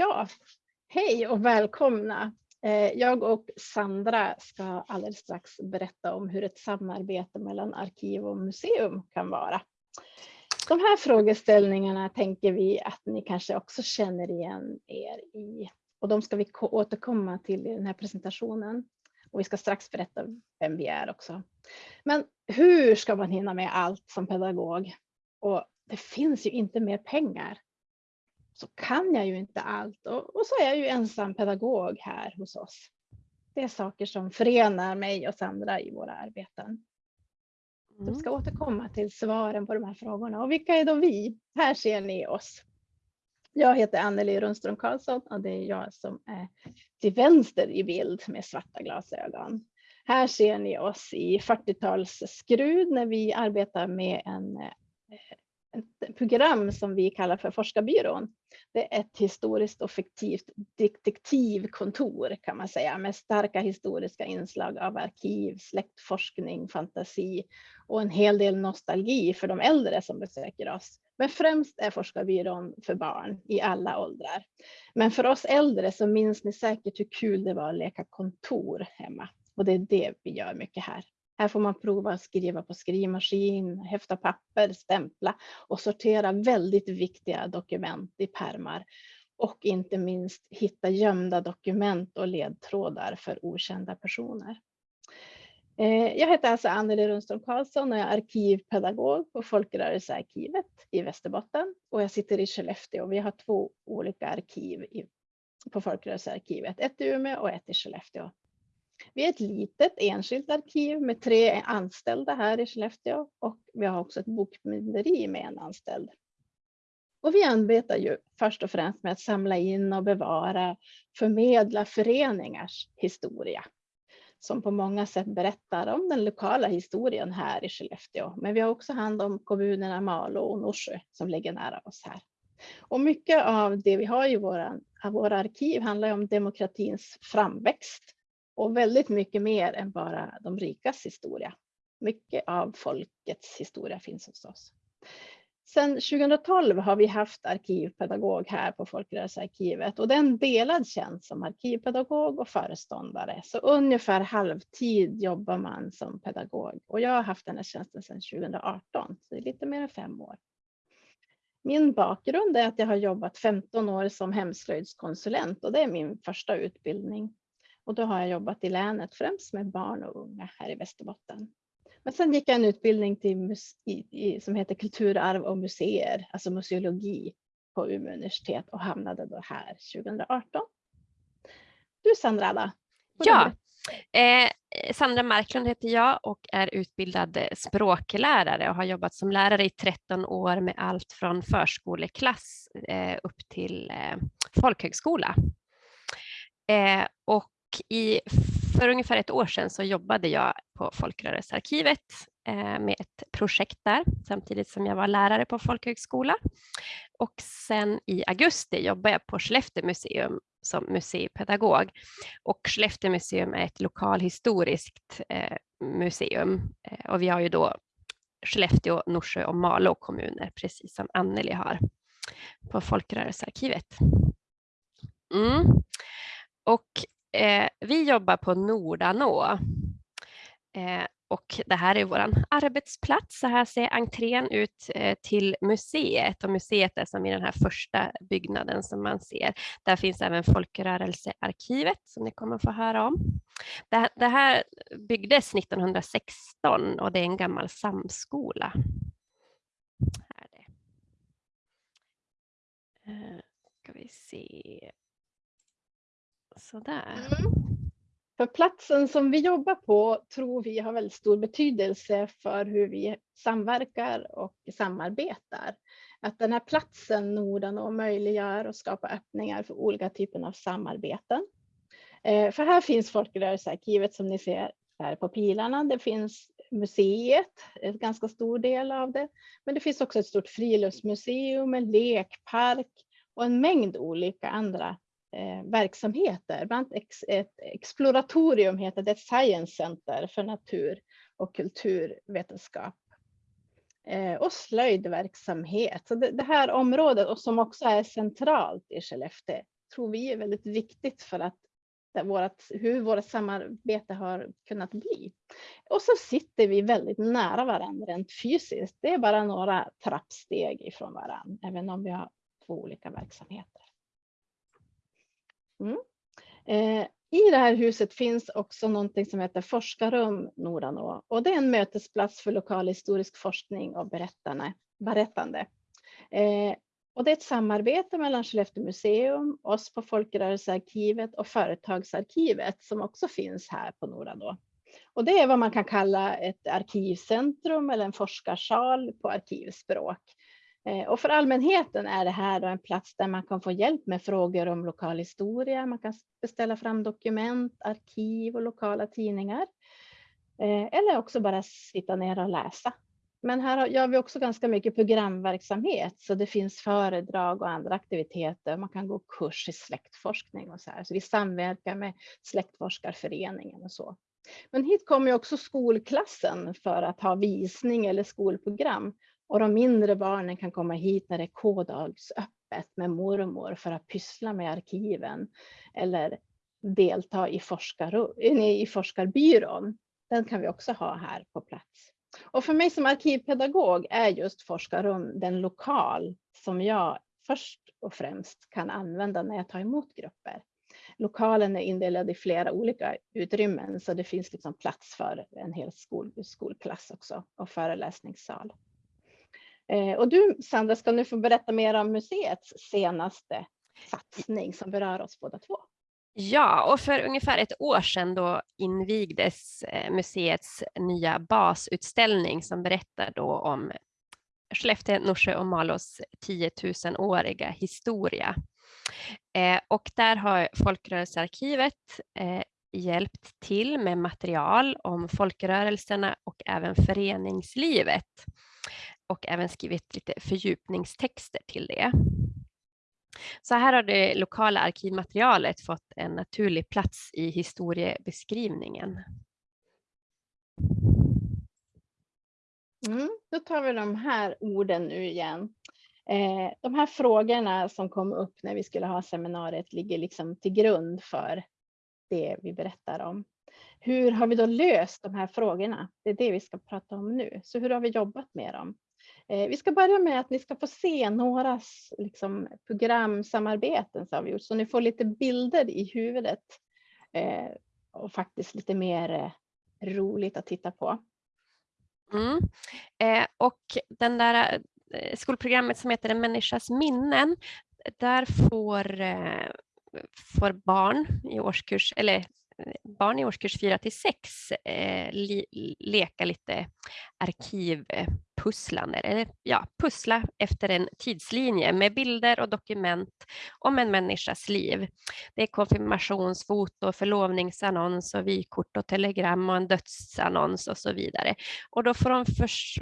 Ja, hej och välkomna. Eh, jag och Sandra ska alldeles strax berätta om hur ett samarbete mellan arkiv och museum kan vara. De här frågeställningarna tänker vi att ni kanske också känner igen er i och de ska vi återkomma till i den här presentationen. Och vi ska strax berätta vem vi är också. Men hur ska man hinna med allt som pedagog? Och det finns ju inte mer pengar så kan jag ju inte allt och, och, så är jag ju ensam pedagog här hos oss. Det är saker som förenar mig och Sandra i våra arbeten. Mm. ska återkomma till svaren på de här frågorna. Och vilka är då vi? Här ser ni oss. Jag heter Anneli Rundström Karlsson och det är jag som är till vänster i bild med svarta glasögon. Här ser ni oss i 40-tals skrud när vi arbetar med en eh, ett program som vi kallar för Forskarbyrån. Det är ett historiskt och fiktivt detektivkontor kan man säga med starka historiska inslag av arkiv, släktforskning, fantasi och en hel del nostalgi för de äldre som besöker oss. Men främst är Forskarbyrån för barn i alla åldrar. Men för oss äldre så minns ni säkert hur kul det var att leka kontor hemma. Och det är det vi gör mycket här. Här får man prova att skriva på skrivmaskin, häfta papper, stämpla och sortera väldigt viktiga dokument i pärmar. Och inte minst hitta gömda dokument och ledtrådar för okända personer. Eh, jag heter alltså Anneli Rundström Karlsson och jag är arkivpedagog på Folkrörelsearkivet i Västerbotten och jag sitter i Skellefteå. Vi har två olika arkiv på Folkrörelsearkivet, ett i Umeå och ett i Skellefteå. Vi är ett litet enskilt arkiv med tre anställda här i Skellefteå och vi har också ett bokbinderi med en anställd. Och vi arbetar ju först och främst med att samla in och bevara, förmedla föreningars historia som på många sätt berättar om den lokala historien här i Skellefteå. Men vi har också hand om kommunerna Malå och Norsjö som ligger nära oss här. Och mycket av det vi har i våra, våra arkiv handlar om demokratins framväxt och väldigt mycket mer än bara de rikas historia. Mycket av folkets historia finns hos oss. Sedan 2012 har vi haft arkivpedagog här på Folkrörelsearkivet och det är en delad tjänst som arkivpedagog och föreståndare. Så ungefär halvtid jobbar man som pedagog och jag har haft den här tjänsten sedan 2018, så det är lite mer än fem år. Min bakgrund är att jag har jobbat 15 år som hemslöjdskonsulent och det är min första utbildning. Och då har jag jobbat i länet främst med barn och unga här i Västerbotten. Men sen gick jag en utbildning till som heter kulturarv och museer, alltså museologi på Umeå universitet och hamnade då här 2018. Du Sandra då? Ja, eh, Sandra Marklund heter jag och är utbildad språklärare och har jobbat som lärare i 13 år med allt från förskoleklass eh, upp till eh, folkhögskola. Eh, och i, för ungefär ett år sedan så jobbade jag på Folkrörelsearkivet eh, med ett projekt där samtidigt som jag var lärare på folkhögskola. Och sen i augusti jobbade jag på Skellefteå museum som museipedagog. Och Skellefteå museum är ett lokalhistoriskt eh, museum eh, och vi har ju då Skellefteå, Norsjö och Malå kommuner, precis som Anneli har på Folkrörelsearkivet. Mm. Och Eh, vi jobbar på Nordanå eh, och det här är vår arbetsplats. Så här ser entrén ut eh, till museet och museet är som i den här första byggnaden som man ser. Där finns även Folkrörelsearkivet som ni kommer få höra om. Det, det här byggdes 1916 och det är en gammal samskola. Här är det. Eh, ska vi se. Sådär. Mm. För platsen som vi jobbar på tror vi har väldigt stor betydelse för hur vi samverkar och samarbetar. Att den här platsen Norden möjliggör och skapar öppningar för olika typer av samarbeten. Eh, för här finns Folkrörelsearkivet som ni ser här på pilarna. Det finns museet, en ganska stor del av det. Men det finns också ett stort friluftsmuseum, en lekpark och en mängd olika andra eh, verksamheter. Bland annat ex, ett exploratorium heter det, Science Center för natur och kulturvetenskap. Eh, och slöjdverksamhet. Så det, det, här området och som också är centralt i Skellefteå tror vi är väldigt viktigt för att vårat, hur vårt samarbete har kunnat bli. Och så sitter vi väldigt nära varandra rent fysiskt. Det är bara några trappsteg ifrån varandra, även om vi har två olika verksamheter. Mm. Eh, I det här huset finns också någonting som heter Forskarrum Nordanå och det är en mötesplats för lokalhistorisk forskning och berättande. Eh, och det är ett samarbete mellan Skellefteå museum, oss på Folkrörelsearkivet och Företagsarkivet som också finns här på Nordanå. Och det är vad man kan kalla ett arkivcentrum eller en forskarsal på arkivspråk. Eh, och för allmänheten är det här en plats där man kan få hjälp med frågor om lokal historia. Man kan beställa fram dokument, arkiv och lokala tidningar. Eh, eller också bara sitta ner och läsa. Men här gör vi också ganska mycket programverksamhet så det finns föredrag och andra aktiviteter. Man kan gå kurs i släktforskning och så här. Så vi samverkar med Släktforskarföreningen och så. Men hit kommer också skolklassen för att ha visning eller skolprogram och de mindre barnen kan komma hit när det är K-dagsöppet med mormor för att pyssla med arkiven eller delta i, forskar, i forskarbyrån. Den kan vi också ha här på plats. Och för mig som arkivpedagog är just forskarrum den lokal som jag först och främst kan använda när jag tar emot grupper. Lokalen är indelad i flera olika utrymmen så det finns liksom plats för en hel skol, skolklass också och föreläsningssal. Eh, och du Sandra ska nu få berätta mer om museets senaste satsning som berör oss båda två. Ja, och för ungefär ett år sedan då invigdes eh, museets nya basutställning som berättar då om Skellefteå, Norsjö och Malås 10 000-åriga historia. Eh, och där har Folkrörelsearkivet eh, hjälpt till med material om folkrörelserna och även föreningslivet och även skrivit lite fördjupningstexter till det. Så här har det lokala arkivmaterialet fått en naturlig plats i historiebeskrivningen. Mm, då tar vi de här orden nu igen. Eh, de här frågorna som kom upp när vi skulle ha seminariet ligger liksom till grund för det vi berättar om. Hur har vi då löst de här frågorna? Det är det vi ska prata om nu. Så hur har vi jobbat med dem? Eh, vi ska börja med att ni ska få se några liksom, programsamarbeten som vi gjort, så ni får lite bilder i huvudet eh, och faktiskt lite mer eh, roligt att titta på. Mm. Eh, och den där eh, skolprogrammet som heter En människas minnen, där får, eh, får barn i årskurs, eller eh, barn i årskurs 4 till 6 eh, leka lite arkivpusslande, eller ja, pussla efter en tidslinje med bilder och dokument om en människas liv. Det är konfirmationsfoto, förlovningsannons och vykort och telegram och en dödsannons och så vidare. Och då får de förs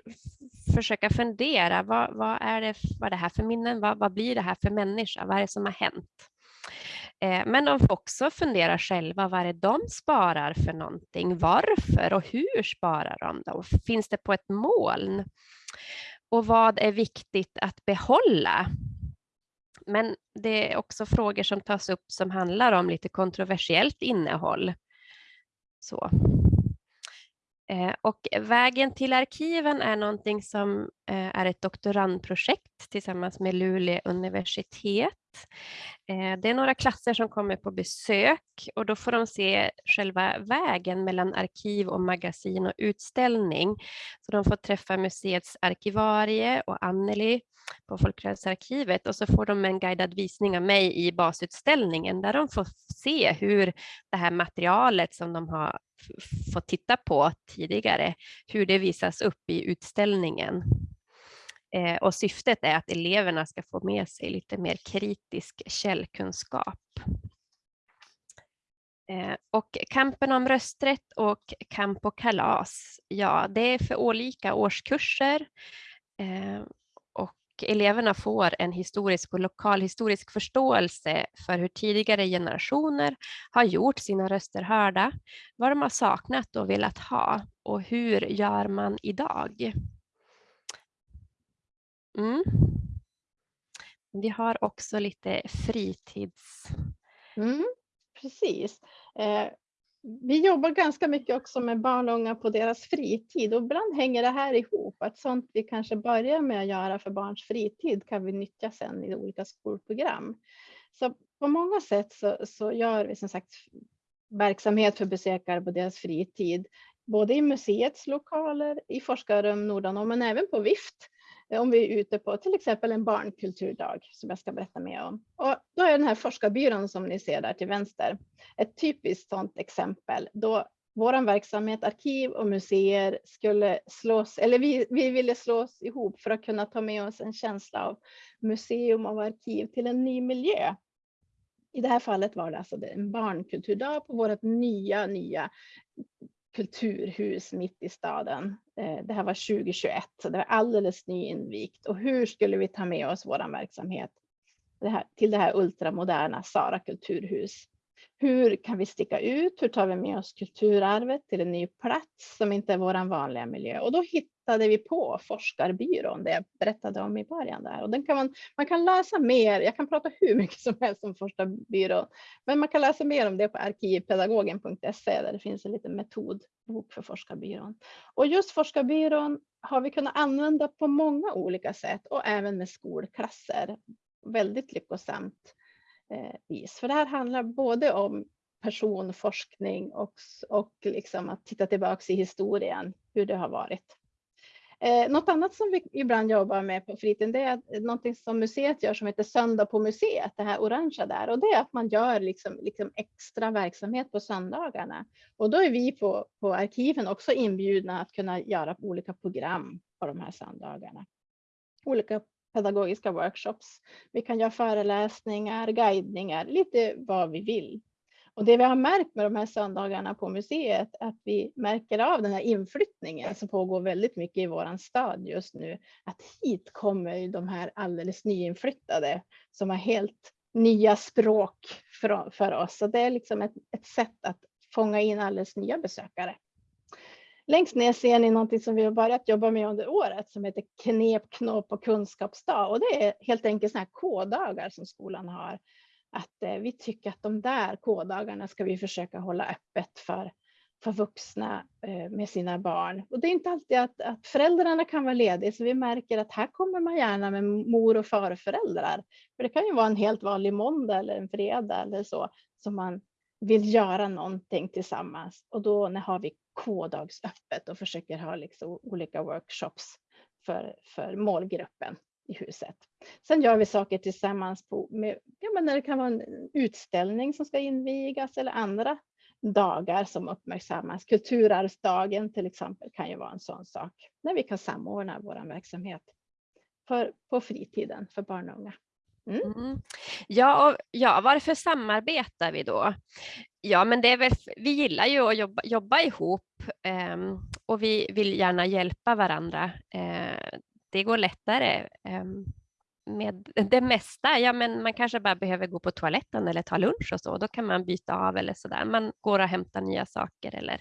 försöka fundera, vad, vad, är det, vad är det här för minnen? Vad, vad blir det här för människa? Vad är det som har hänt? Eh, men de får också fundera själva, vad är det de sparar för någonting? Varför och hur sparar de? Då? Finns det på ett moln? Och vad är viktigt att behålla? Men det är också frågor som tas upp som handlar om lite kontroversiellt innehåll. Så. Eh, och vägen till arkiven är någonting som eh, är ett doktorandprojekt tillsammans med Luleå universitet. Eh, det är några klasser som kommer på besök och då får de se själva vägen mellan arkiv och magasin och utställning. Så de får träffa museets arkivarie och Anneli på Folkrörelsearkivet och så får de en guidad visning av mig i basutställningen där de får se hur det här materialet som de har fått titta på tidigare, hur det visas upp i utställningen. Eh, och syftet är att eleverna ska få med sig lite mer kritisk källkunskap. Eh, och kampen om rösträtt och kamp och kalas, ja det är för olika årskurser eh, eleverna får en historisk och lokalhistorisk förståelse för hur tidigare generationer har gjort sina röster hörda, vad de har saknat och velat ha och hur gör man idag? Mm. Vi har också lite fritids... Mm, precis. Eh, vi jobbar ganska mycket också med barn och unga på deras fritid och ibland hänger det här ihop. Att sånt vi kanske börjar med att göra för barns fritid kan vi nyttja sen i olika skolprogram. Så på många sätt så, så gör vi som sagt verksamhet för besökare på deras fritid, både i museets lokaler, i forskarrum Nordanå, men även på Vift Eh, om vi är ute på till exempel en barnkulturdag som jag ska berätta mer om. Och då är den här forskarbyrån som ni ser där till vänster ett typiskt sådant exempel då vår verksamhet, arkiv och museer skulle slås, eller vi, vi ville slås ihop för att kunna ta med oss en känsla av museum och arkiv till en ny miljö. I det här fallet var det alltså en barnkulturdag på vårt nya, nya kulturhus mitt i staden. Eh, det här var 2021, så det var alldeles nyinvigt. Och hur skulle vi ta med oss vår verksamhet det här, till det här ultramoderna Sara kulturhus? Hur kan vi sticka ut? Hur tar vi med oss kulturarvet till en ny plats som inte är vår vanliga miljö? Och då hittade vi på Forskarbyrån, det jag berättade om i början där. Och den kan man, man kan läsa mer, jag kan prata hur mycket som helst om Forskarbyrån, men man kan läsa mer om det på arkivpedagogen.se där det finns en liten metodbok för Forskarbyrån. Och just Forskarbyrån har vi kunnat använda på många olika sätt och även med skolklasser. Väldigt lyckosamt eh, vis. För det här handlar både om personforskning och, och liksom att titta tillbaka i historien, hur det har varit. Eh, något annat som vi ibland jobbar med på fritiden det är något som museet gör som heter Söndag på museet, det här orangea där. Och det är att man gör liksom, liksom extra verksamhet på söndagarna. Och då är vi på, på arkiven också inbjudna att kunna göra olika program på de här söndagarna. Olika pedagogiska workshops. Vi kan göra föreläsningar, guidningar, lite vad vi vill. Och det vi har märkt med de här söndagarna på museet, är att vi märker av den här inflyttningen som pågår väldigt mycket i våran stad just nu, att hit kommer de här alldeles nyinflyttade som har helt nya språk för, för oss. Så det är liksom ett, ett sätt att fånga in alldeles nya besökare. Längst ner ser ni någonting som vi har börjat jobba med under året som heter knep, knåp och kunskapsdag. Och det är helt enkelt sådana här K-dagar som skolan har. Att eh, vi tycker att de där koddagarna ska vi försöka hålla öppet för, för vuxna eh, med sina barn. Och det är inte alltid att, att föräldrarna kan vara lediga, så vi märker att här kommer man gärna med mor och farföräldrar. För det kan ju vara en helt vanlig måndag eller en fredag eller så som man vill göra någonting tillsammans. Och då har vi K-dagsöppet och försöker ha liksom olika workshops för, för målgruppen i huset. Sen gör vi saker tillsammans på, med, ja, men när det kan vara en utställning som ska invigas eller andra dagar som uppmärksammas. Kulturarvsdagen till exempel kan ju vara en sån sak. När vi kan samordna vår verksamhet för, på fritiden för barn och unga. Mm. Mm. Ja, och, ja, varför samarbetar vi då? Ja, men det är väl, vi gillar ju att jobba, jobba ihop eh, och vi vill gärna hjälpa varandra. Eh, det går lättare ehm, med det mesta. Ja, men man kanske bara behöver gå på toaletten eller ta lunch och så. Då kan man byta av eller så där. Man går och hämtar nya saker eller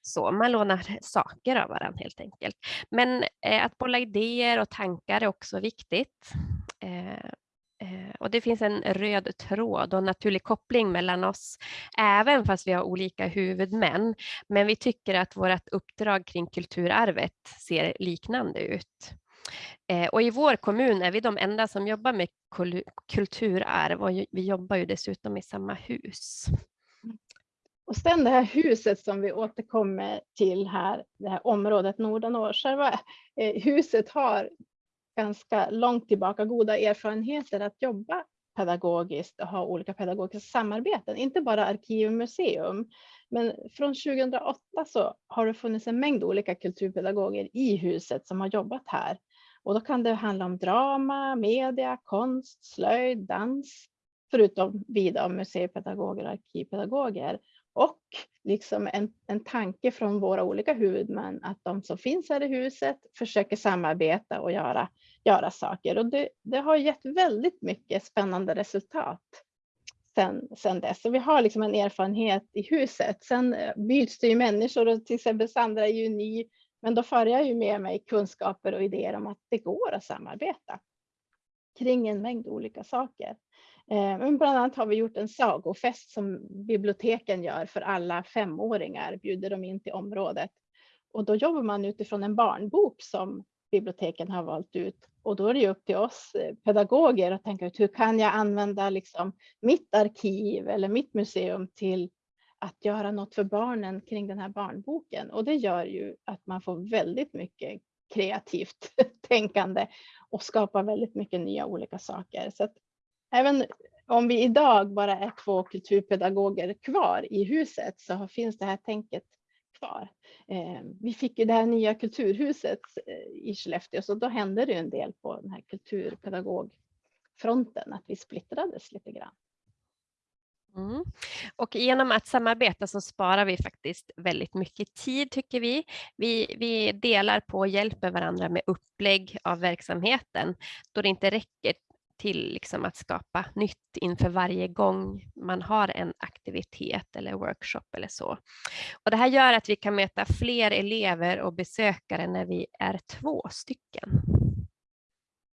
så. Man lånar saker av varandra helt enkelt. Men eh, att bolla idéer och tankar är också viktigt. Eh, och det finns en röd tråd och naturlig koppling mellan oss, även fast vi har olika huvudmän. Men vi tycker att vårt uppdrag kring kulturarvet ser liknande ut. Eh, och i vår kommun är vi de enda som jobbar med kulturarv och vi jobbar ju dessutom i samma hus. Och sen det här huset som vi återkommer till här, det här området Nordanå. Själva eh, huset har ganska långt tillbaka goda erfarenheter att jobba pedagogiskt och ha olika pedagogiska samarbeten, inte bara arkiv och museum. Men från 2008 så har det funnits en mängd olika kulturpedagoger i huset som har jobbat här. Och då kan det handla om drama, media, konst, slöjd, dans, förutom vi museipedagoger och arkivpedagoger. Och liksom en, en tanke från våra olika huvudmän att de som finns här i huset försöker samarbeta och göra, göra saker. Och det, det har gett väldigt mycket spännande resultat sen, sen dess. Så vi har liksom en erfarenhet i huset. Sen eh, byts det ju människor och till exempel Sandra är ju ny, men då för jag ju med mig kunskaper och idéer om att det går att samarbeta. kring en mängd olika saker. Eh, men bland annat har vi gjort en sagofest som biblioteken gör för alla femåringar, bjuder de in till området. Och då jobbar man utifrån en barnbok som biblioteken har valt ut. Och då är det upp till oss eh, pedagoger att tänka ut hur kan jag använda liksom mitt arkiv eller mitt museum till att göra något för barnen kring den här barnboken. Och det gör ju att man får väldigt mycket kreativt tänkande och skapar väldigt mycket nya olika saker. Så att även om vi idag bara är två kulturpedagoger kvar i huset så finns det här tänket kvar. Eh, vi fick ju det här nya kulturhuset eh, i Skellefteå så då hände det en del på den här kulturpedagogfronten att vi splittrades lite grann. Mm. Och genom att samarbeta så sparar vi faktiskt väldigt mycket tid tycker vi. Vi, vi delar på och hjälper varandra med upplägg av verksamheten då det inte räcker till liksom att skapa nytt inför varje gång man har en aktivitet eller workshop eller så. Och det här gör att vi kan möta fler elever och besökare när vi är två stycken.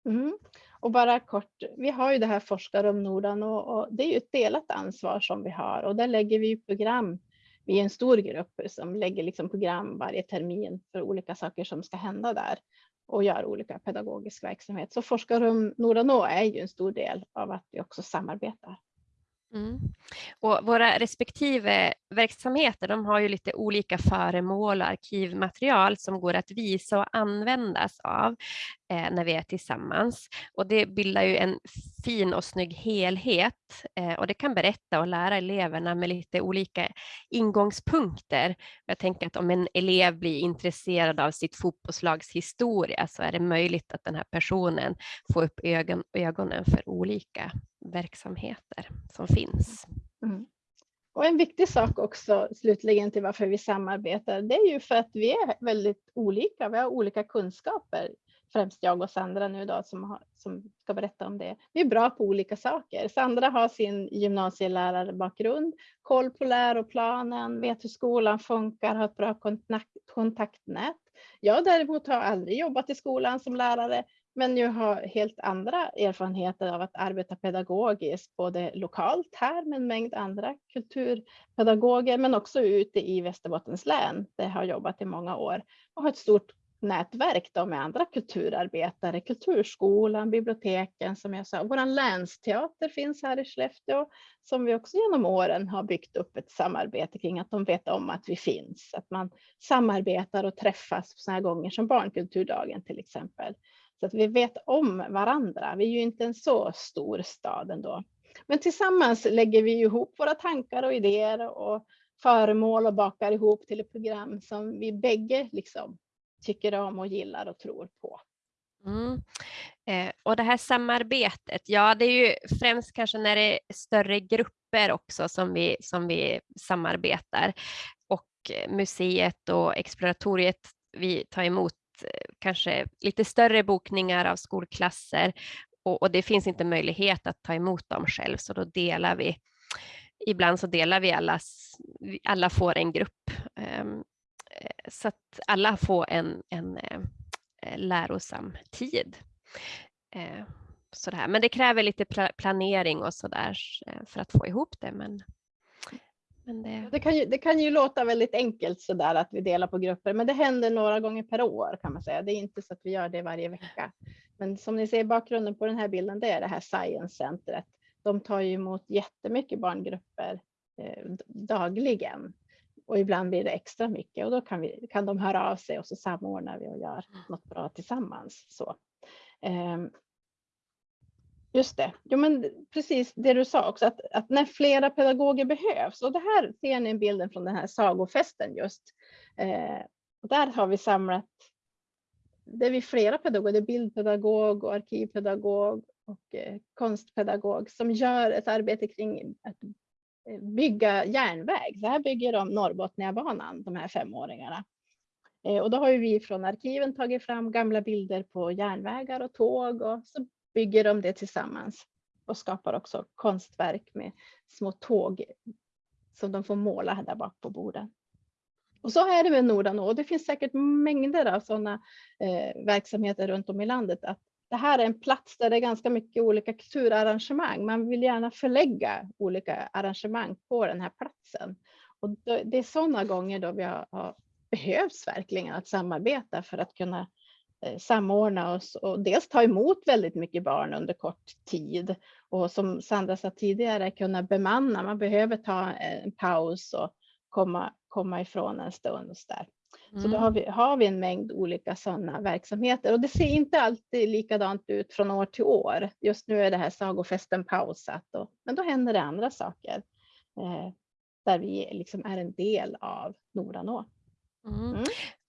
Mm. Och bara kort, vi har ju det här Forskarum Norden och, och, det är ju ett delat ansvar som vi har och där lägger vi program. Vi är en stor grupp som lägger liksom program varje termin för olika saker som ska hända där och gör olika pedagogisk verksamhet. Så Forskarum Nordanå är ju en stor del av att vi också samarbetar. Mm. Och våra respektive verksamheter de har ju lite olika föremål och arkivmaterial som går att visa och användas av eh, när vi är tillsammans. Och det bildar ju en fin och snygg helhet eh, och det kan berätta och lära eleverna med lite olika ingångspunkter. Jag tänker att om en elev blir intresserad av sitt fotbollslags historia så är det möjligt att den här personen får upp ögon, ögonen för olika verksamheter som finns. Mm. Och en viktig sak också slutligen till varför vi samarbetar, det är ju för att vi är väldigt olika. Vi har olika kunskaper, främst jag och Sandra nu då som, har, som ska berätta om det. Vi är bra på olika saker. Sandra har sin gymnasielärarbakgrund, koll på läroplanen, vet hur skolan funkar, har ett bra kontakt, kontaktnät. Jag däremot har aldrig jobbat i skolan som lärare, men jag har helt andra erfarenheter av att arbeta pedagogiskt, både lokalt här med en mängd andra kulturpedagoger, men också ute i Västerbottens län, där jag har jobbat i många år och har ett stort nätverk då med andra kulturarbetare, Kulturskolan, biblioteken som jag sa. Vår länsteater finns här i Skellefteå som vi också genom åren har byggt upp ett samarbete kring att de vet om att vi finns, att man samarbetar och träffas på sådana gånger som barnkulturdagen till exempel. Så att vi vet om varandra. Vi är ju inte en så stor stad ändå. Men tillsammans lägger vi ihop våra tankar och idéer och föremål och bakar ihop till ett program som vi bägge liksom tycker om och gillar och tror på. Mm. Eh, och det här samarbetet, ja det är ju främst kanske när det är större grupper också som vi, som vi samarbetar. Och eh, museet och exploratoriet, vi tar emot Eh, kanske lite större bokningar av skolklasser och, och, det finns inte möjlighet att ta emot dem själv så då delar vi. Ibland så delar vi alla, alla får en grupp ehm, eh, så att alla får en, en eh, lärosam tid. Sådär. Men det kräver lite planering och sådär för att få ihop det. Men men det... Det, kan ju, det kan ju låta väldigt enkelt sådär att vi delar på grupper, men det händer några gånger per år kan man säga. Det är inte så att vi gör det varje vecka. Men som ni ser bakgrunden på den här bilden, det är det här Science Centret. De tar ju emot jättemycket barngrupper eh, dagligen och ibland blir det extra mycket och då kan, vi, kan de höra av sig och så samordnar vi och gör något bra tillsammans. Så. Just det, jo, men precis det du sa också, att, att när flera pedagoger behövs. Och det här ser ni bilden från den här sagofesten just. Eh, och där har vi samlat, det är vi flera pedagoger, det är bildpedagog och arkivpedagog och eh, konstpedagog som gör ett arbete kring att eh, bygga järnväg. Så här bygger de Norrbotniabanan, de här femåringarna. Eh, och då har vi från arkiven tagit fram gamla bilder på järnvägar och tåg och så bygger de det tillsammans och skapar också konstverk med små tåg som de får måla där bak på borden. Och så är det med Nordanå och det finns säkert mängder av sådana eh, verksamheter runt om i landet. Att det här är en plats där det är ganska mycket olika kulturarrangemang. Man vill gärna förlägga olika arrangemang på den här platsen. Och det är sådana gånger då vi har, har behövs verkligen att samarbeta för att kunna eh, samordna oss och dels ta emot väldigt mycket barn under kort tid och som Sandra sa tidigare kunna bemanna. Man behöver ta en paus och komma, komma ifrån en stund. Och så där. Mm. Så då har vi, har vi en mängd olika sådana verksamheter och det ser inte alltid likadant ut från år till år. Just nu är det här sagofesten pausat, och, men då händer det andra saker eh, där vi liksom är en del av Noranå. Mm. mm.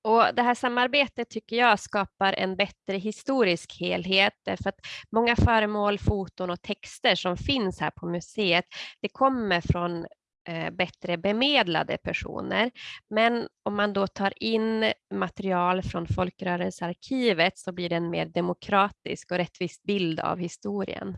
Och det här samarbetet tycker jag skapar en bättre historisk helhet därför att många föremål, foton och texter som finns här på museet, det kommer från eh, bättre bemedlade personer. Men om man då tar in material från Folkrörelsearkivet så blir det en mer demokratisk och rättvis bild av historien.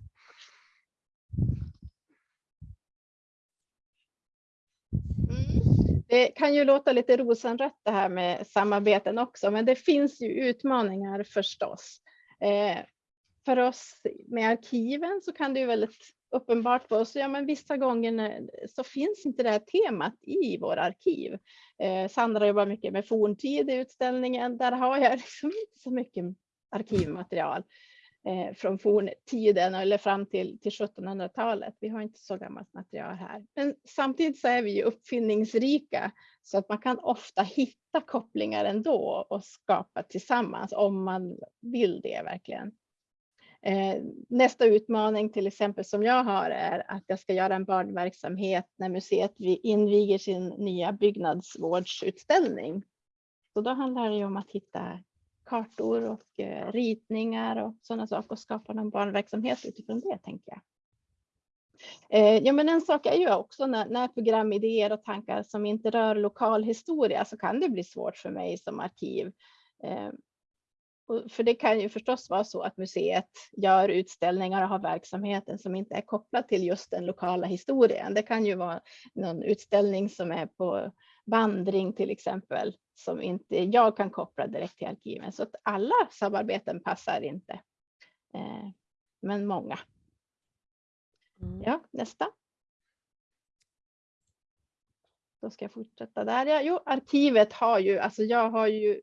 Det kan ju låta lite rosenrött det här med samarbeten också, men det finns ju utmaningar förstås. Eh, för oss med arkiven så kan det ju väldigt uppenbart för oss, ja men vissa gånger så finns inte det här temat i våra arkiv. Eh, Sandra jobbar mycket med forntid i utställningen, där har jag liksom inte så mycket arkivmaterial eh, från forntiden eller fram till, till 1700-talet. Vi har inte så gammalt material här. Men samtidigt så är vi ju uppfinningsrika så att man kan ofta hitta kopplingar ändå och skapa tillsammans om man vill det verkligen. Eh, nästa utmaning till exempel som jag har är att jag ska göra en barnverksamhet när museet inviger sin nya byggnadsvårdsutställning. Så då handlar det om att hitta kartor och eh, ritningar och sådana saker och skapa någon barnverksamhet utifrån det tänker jag. Eh, ja, men en sak är ju också när, när programidéer och tankar som inte rör lokal historia så kan det bli svårt för mig som arkiv. Eh, för det kan ju förstås vara så att museet gör utställningar och har verksamheten som inte är kopplad till just den lokala historien. Det kan ju vara någon utställning som är på vandring till exempel som inte jag kan koppla direkt till arkiven. Så att alla samarbeten passar inte, eh, men många. Mm. Ja, nästa. Då ska jag fortsätta där. Ja, jo, arkivet har ju, alltså jag har ju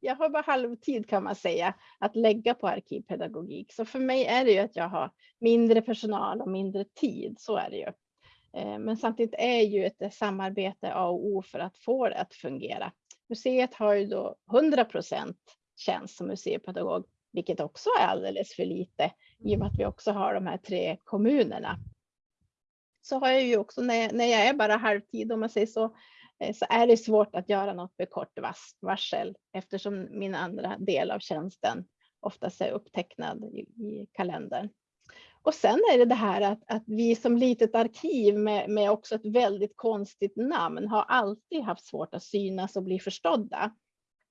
jag har bara halvtid kan man säga att lägga på arkivpedagogik. Så för mig är det ju att jag har mindre personal och mindre tid. Så är det ju. Eh, men samtidigt är ju ett eh, samarbete A och O för att få det att fungera. Museet har ju då 100 procent tjänst som museipedagog, vilket också är alldeles för lite i och med att vi också har de här tre kommunerna. Så har jag ju också när, när jag är bara halvtid om man säger så, eh, så är det svårt att göra något med kort varsel eftersom min andra del av tjänsten oftast är upptecknad i, i kalendern. Och sen är det det här att, att vi som litet arkiv med, med också ett väldigt konstigt namn har alltid haft svårt att synas och bli förstådda.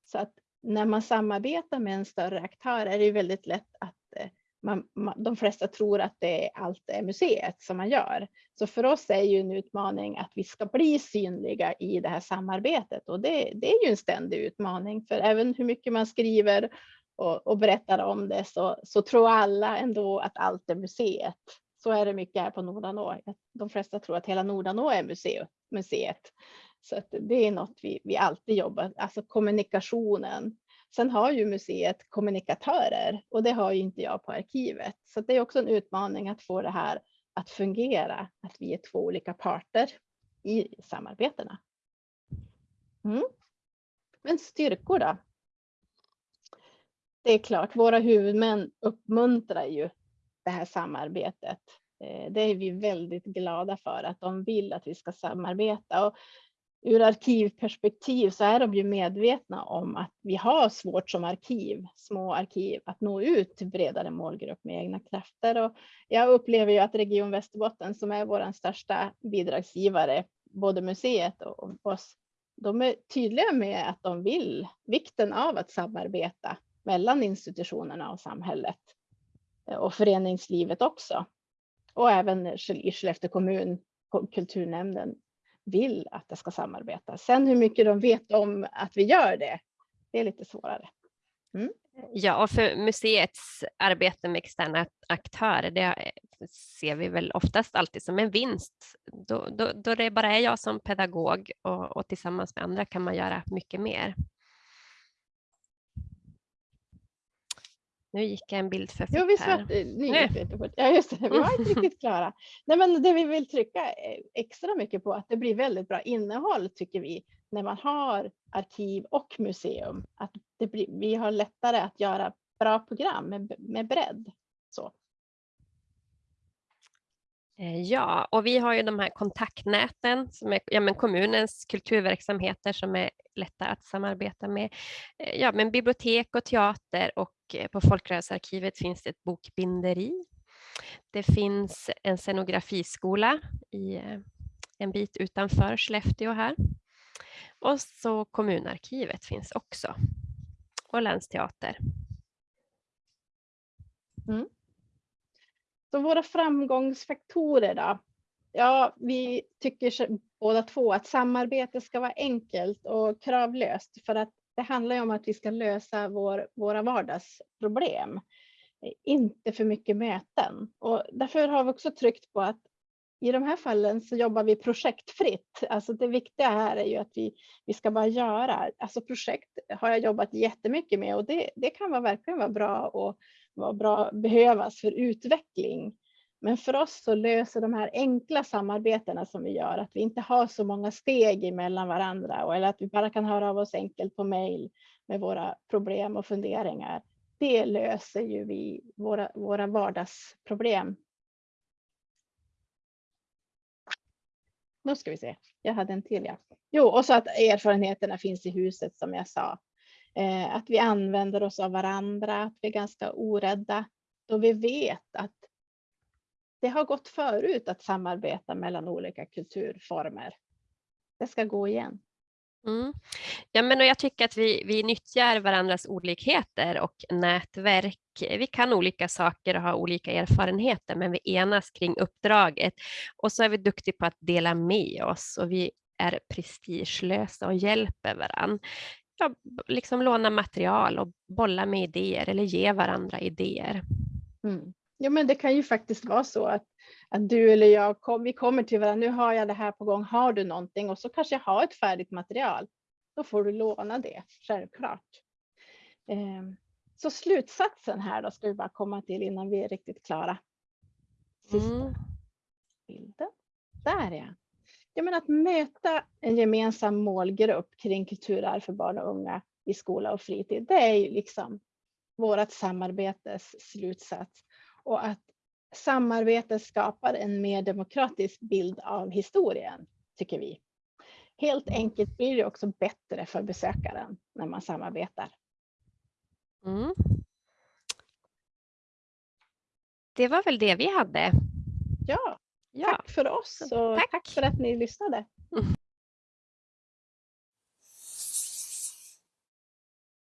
Så att när man samarbetar med en större aktör är det väldigt lätt att eh, man, man, de flesta tror att det är allt är museet som man gör. Så för oss är ju en utmaning att vi ska bli synliga i det här samarbetet och det, det är ju en ständig utmaning för även hur mycket man skriver och, och berättar om det så, så tror alla ändå att allt är museet. Så är det mycket här på Nordanå. De flesta tror att hela Nordanå är museet. museet. Så det är något vi, vi alltid jobbar, alltså kommunikationen Sen har ju museet kommunikatörer och det har ju inte jag på arkivet. Så det är också en utmaning att få det här att fungera, att vi är två olika parter i samarbetena. Mm. Men styrkor då? Det är klart, våra huvudmän uppmuntrar ju det här samarbetet. Eh, det är vi väldigt glada för att de vill att vi ska samarbeta. Och ur arkivperspektiv så är de ju medvetna om att vi har svårt som arkiv, små arkiv, att nå ut till bredare målgrupp med egna krafter. Och jag upplever ju att Region Västerbotten som är vår största bidragsgivare, både museet och oss, de är tydliga med att de vill vikten av att samarbeta mellan institutionerna och samhället eh, och föreningslivet också. Och även i Skellefteå kommun, kulturnämnden vill att det ska samarbeta. Sen hur mycket de vet om att vi gör det, det är lite svårare. Mm. Ja, och för museets arbete med externa aktörer, det eh, ser vi väl oftast alltid som en vinst. Då, då, då det bara är jag som pedagog och, och tillsammans med andra kan man göra mycket mer. Nu gick en bild för fort Jo, vi här. nu gick det lite fort. Ja, just det, vi var inte riktigt klara. Nej, men det vi vill trycka extra mycket på att det blir väldigt bra innehåll tycker vi när man har arkiv och museum. Att det blir, vi har lättare att göra bra program med, med bredd. Så. Eh, ja, och vi har ju de här kontaktnäten som är ja, men kommunens kulturverksamheter som är lätta att samarbeta med. Eh, ja, men bibliotek och teater och eh, på Folkrörelsearkivet finns det ett bokbinderi. Det finns en scenografiskola i eh, en bit utanför Skellefteå här. Och så kommunarkivet finns också. Och länsteater. Mm. Så våra framgångsfaktorer då? Ja, vi tycker båda två att samarbete ska vara enkelt och kravlöst för att det handlar ju om att vi ska lösa vår, våra vardagsproblem. Inte för mycket möten och därför har vi också tryckt på att i de här fallen så jobbar vi projektfritt. Alltså det viktiga här är ju att vi, vi ska bara göra. Alltså projekt har jag jobbat jättemycket med och det, det kan vara, verkligen vara bra och vara bra, behövas för utveckling. Men för oss så löser de här enkla samarbetena som vi gör, att vi inte har så många steg emellan varandra eller att vi bara kan höra av oss enkelt på mejl med våra problem och funderingar. Det löser ju vi våra, våra vardagsproblem Nu ska vi se, jag hade en till ja. Jo, och så att erfarenheterna finns i huset som jag sa. Eh, att vi använder oss av varandra, att vi är ganska orädda. Då vi vet att det har gått förut att samarbeta mellan olika kulturformer. Det ska gå igen. Mm. Ja, men och jag tycker att vi, vi nyttjar varandras olikheter och nätverk. Vi kan olika saker och har olika erfarenheter, men vi enas kring uppdraget. Och så är vi duktiga på att dela med oss och vi är prestigelösa och hjälper varandra. Ja, liksom låna material och bolla med idéer eller ge varandra idéer. Mm. Ja, men det kan ju faktiskt vara så att, att du eller jag kom, vi kommer till varandra. Nu har jag det här på gång. Har du någonting? Och så kanske jag har ett färdigt material. Då får du låna det, självklart. Eh, så slutsatsen här då ska vi bara komma till innan vi är riktigt klara. Sista mm. bilden. Där ja. ja men att möta en gemensam målgrupp kring kulturarv för barn och unga i skola och fritid. Det är ju liksom vårt samarbetes slutsats och att samarbete skapar en mer demokratisk bild av historien, tycker vi. Helt enkelt blir det också bättre för besökaren när man samarbetar. Mm. Det var väl det vi hade. Ja, ja. tack för oss och tack. tack för att ni lyssnade.